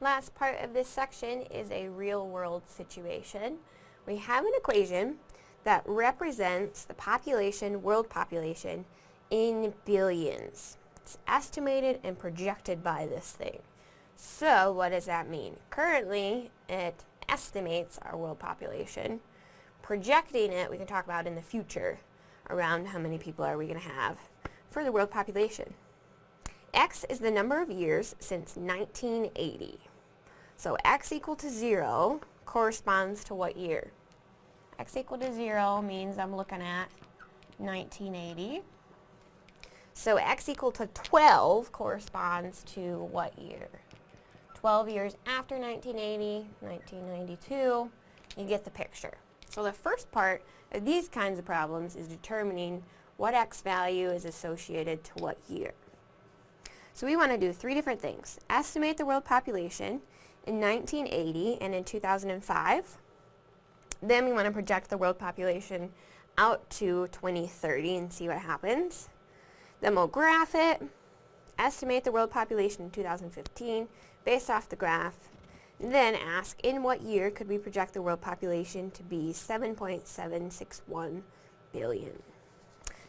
last part of this section is a real-world situation. We have an equation that represents the population, world population, in billions. It's estimated and projected by this thing. So what does that mean? Currently, it estimates our world population. Projecting it, we can talk about in the future, around how many people are we going to have for the world population. X is the number of years since 1980. So X equal to 0 corresponds to what year? X equal to 0 means I'm looking at 1980. So X equal to 12 corresponds to what year? 12 years after 1980, 1992, you get the picture. So the first part of these kinds of problems is determining what X value is associated to what year. So we want to do three different things. Estimate the world population in 1980 and in 2005. Then we want to project the world population out to 2030 and see what happens. Then we'll graph it, estimate the world population in 2015 based off the graph, then ask in what year could we project the world population to be 7.761 billion.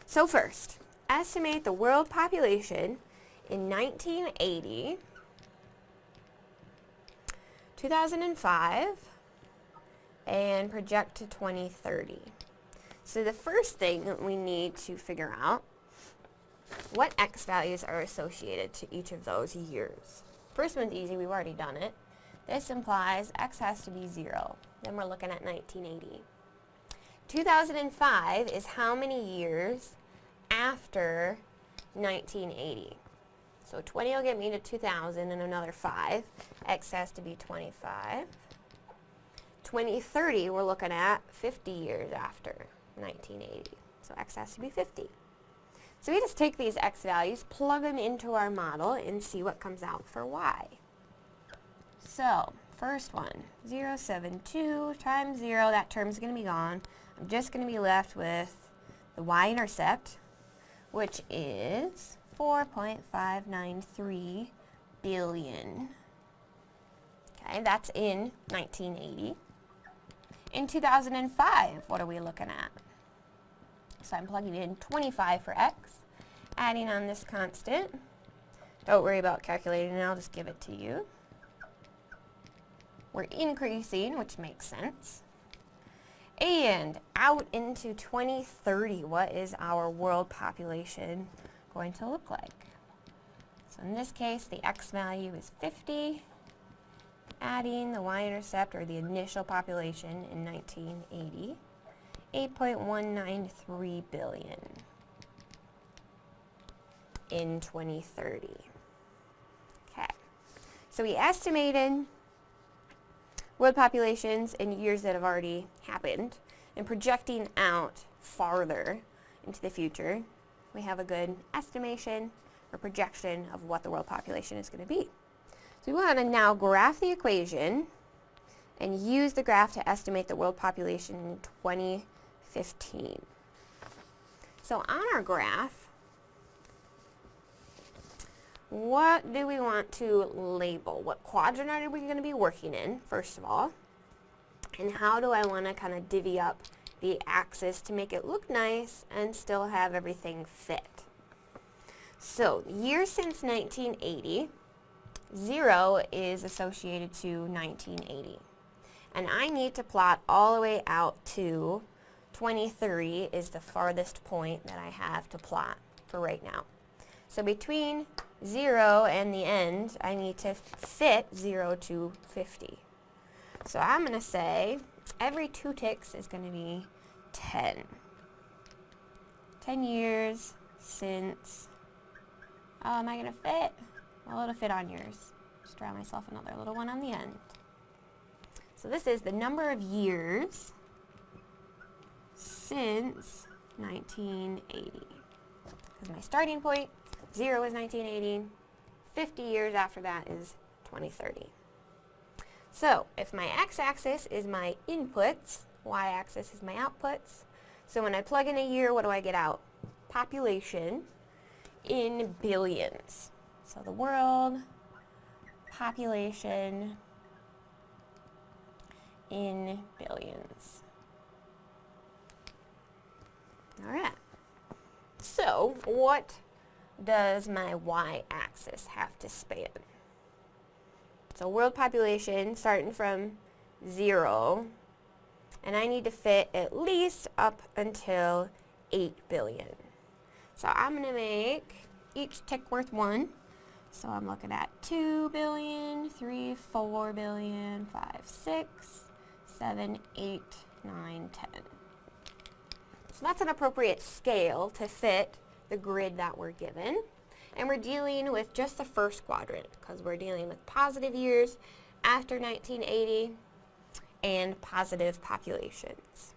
So first, estimate the world population in 1980, 2005, and project to 2030. So the first thing that we need to figure out what x values are associated to each of those years. First one's easy, we've already done it. This implies x has to be 0. Then we're looking at 1980. 2005 is how many years after 1980? So 20 will get me to 2000 and another 5. X has to be 25. 2030, we're looking at 50 years after 1980. So X has to be 50. So we just take these X values, plug them into our model, and see what comes out for Y. So, first one, 0, 7, 2 times 0, that term's going to be gone. I'm just going to be left with the y-intercept, which is 4.593 billion. Okay, that's in 1980. In 2005, what are we looking at? So I'm plugging in 25 for x, adding on this constant. Don't worry about calculating it, I'll just give it to you. We're increasing, which makes sense. And out into 2030, what is our world population going to look like? So in this case, the x value is 50, adding the y-intercept, or the initial population in 1980, 8.193 billion in 2030. Okay, so we estimated world populations in years that have already happened and projecting out farther into the future, we have a good estimation or projection of what the world population is going to be. So we want to now graph the equation and use the graph to estimate the world population in 2015. So on our graph, what do we want to label? What quadrant are we going to be working in, first of all? And how do I want to kind of divvy up the axis to make it look nice and still have everything fit? So, years since 1980, 0 is associated to 1980. And I need to plot all the way out to 23 is the farthest point that I have to plot for right now. So between 0 and the end, I need to fit 0 to 50. So I'm going to say every two ticks is going to be 10. 10 years since, oh, am I going to fit? Well, it'll fit on yours. Just draw myself another little one on the end. So this is the number of years since 1980. Because my starting point 0 is 1980. 50 years after that is 2030. So, if my x-axis is my inputs, y-axis is my outputs, so when I plug in a year, what do I get out? Population in billions. So the world population in billions. All right. So what does my y-axis have to span? So world population starting from zero, and I need to fit at least up until 8 billion. So I'm going to make each tick worth 1. So I'm looking at 2 billion, 3, 4 billion, 5, 6, 7, 8, 9, 10. So that's an appropriate scale to fit the grid that we're given. And we're dealing with just the first quadrant because we're dealing with positive years after 1980 and positive populations.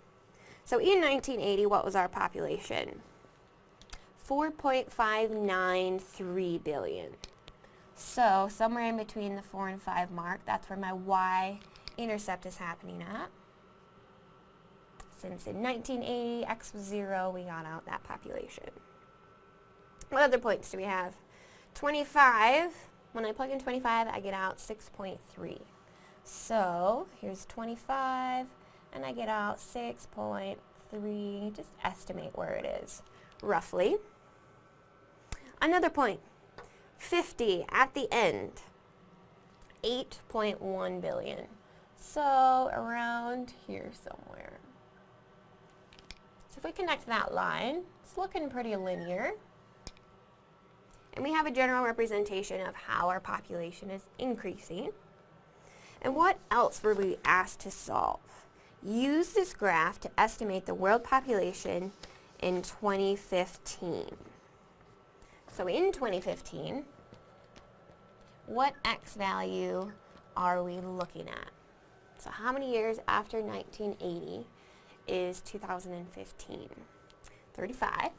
So in 1980, what was our population? 4.593 billion. So somewhere in between the 4 and 5 mark, that's where my y-intercept is happening at since in 1980 x was 0, we got out that population. What other points do we have? 25, when I plug in 25, I get out 6.3. So here's 25, and I get out 6.3, just estimate where it is, roughly. Another point, 50 at the end, 8.1 billion. So around here somewhere. So if we connect that line, it's looking pretty linear. And we have a general representation of how our population is increasing. And what else were we asked to solve? Use this graph to estimate the world population in 2015. So in 2015, what x value are we looking at? So how many years after 1980 is 2015. 35.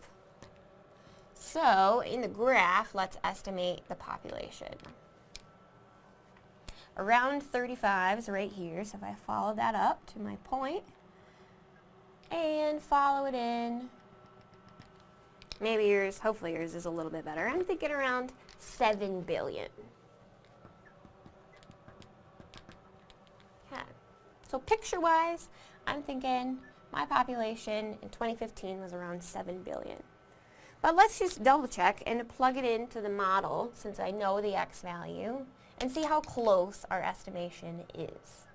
So in the graph, let's estimate the population. Around 35 is right here, so if I follow that up to my point and follow it in, maybe yours, hopefully yours is a little bit better. I'm thinking around 7 billion. Okay. So picture-wise, I'm thinking my population in 2015 was around 7 billion. But let's just double check and plug it into the model since I know the x value and see how close our estimation is.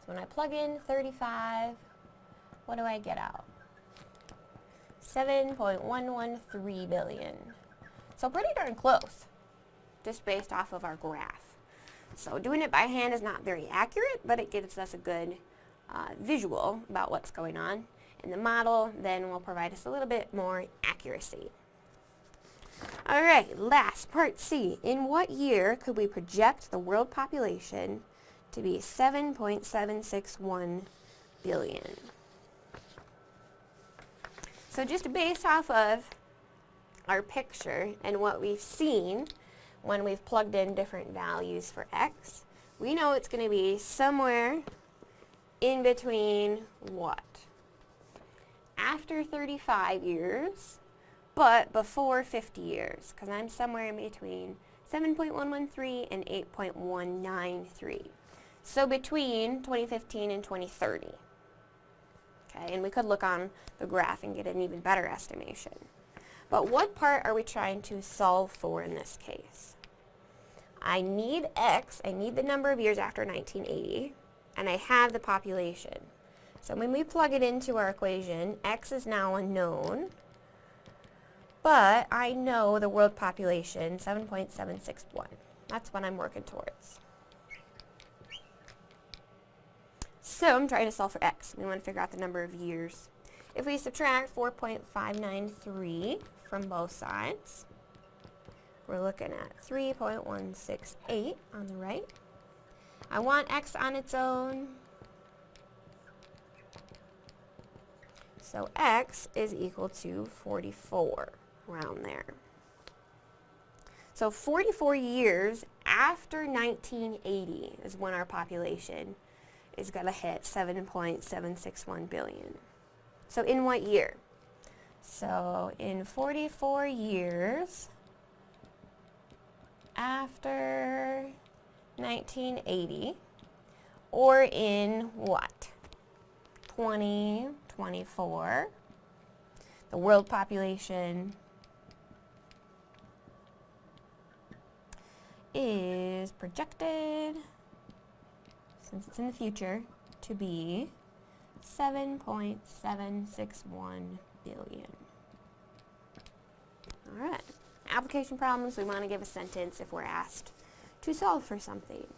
So when I plug in 35, what do I get out? 7.113 billion. So pretty darn close, just based off of our graph. So doing it by hand is not very accurate, but it gives us a good uh, visual about what's going on. And the model then will provide us a little bit more accuracy. Alright, last part C. In what year could we project the world population to be 7.761 billion? So just based off of our picture and what we've seen when we've plugged in different values for x, we know it's going to be somewhere in between what? After 35 years, but before 50 years, because I'm somewhere in between 7.113 and 8.193. So between 2015 and 2030. Okay, and we could look on the graph and get an even better estimation. But what part are we trying to solve for in this case? I need x, I need the number of years after 1980, and I have the population. So when we plug it into our equation, x is now unknown, but I know the world population, 7.761. That's what I'm working towards. So I'm trying to solve for x. We want to figure out the number of years. If we subtract 4.593 from both sides, we're looking at 3.168 on the right I want x on its own. So x is equal to 44, around there. So 44 years after 1980 is when our population is going to hit 7.761 billion. So in what year? So in 44 years after 1980 or in what? 2024. The world population is projected, since it's in the future, to be 7.761 billion. Alright, application problems, we want to give a sentence if we're asked to solve for something.